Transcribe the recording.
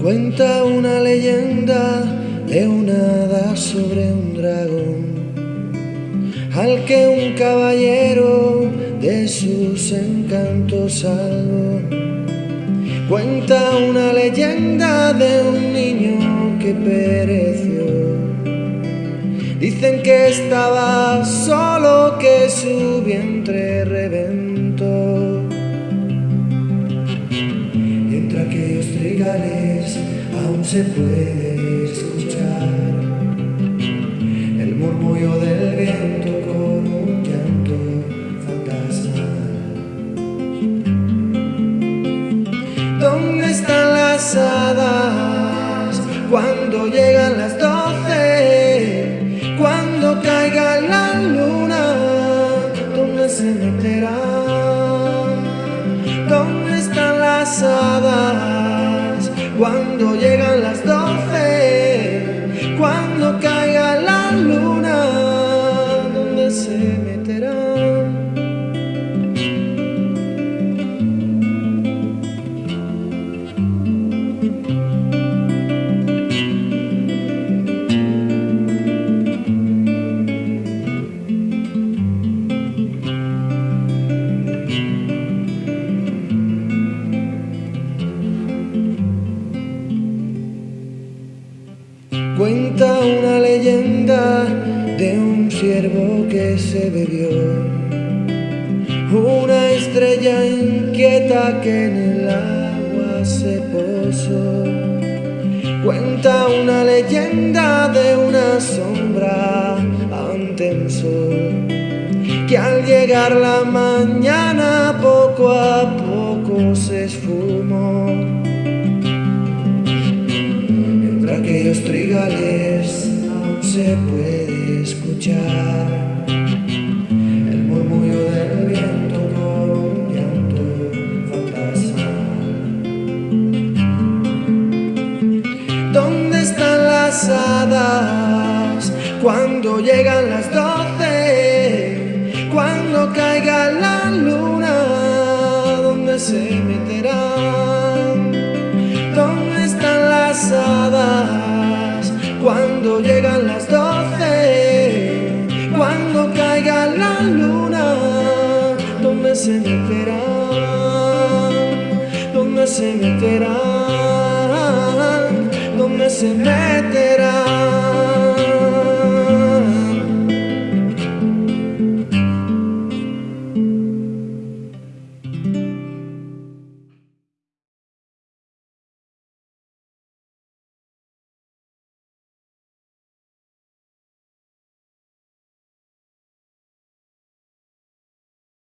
Cuenta una leyenda de una hada sobre un dragón al que un caballero de sus encantos salvó. Cuenta una leyenda de un niño que pereció. Dicen que estaba solo, que su vientre reventó. Aún se puede escuchar el murmullo del viento con un llanto fantasmal. ¿Dónde están las hadas cuando llegan las doce? Cuando caiga la luna, ¿dónde se meterán? ¿Dónde están las hadas cuando llegan las doce? Cuenta una leyenda de un ciervo que se bebió una estrella inquieta que en el agua se posó. Cuenta una leyenda de una sombra ante el sol que al llegar la mañana poco a poco se esfumó. Aquellos trigales aún se puede escuchar el murmullo del viento con un llanto fantasmal. ¿Dónde están las hadas cuando llegan las doce? Cuando caiga la luna, ¿dónde se ¿dónde se meterán? ¿Dónde se meterán? ¿Dónde se meterán?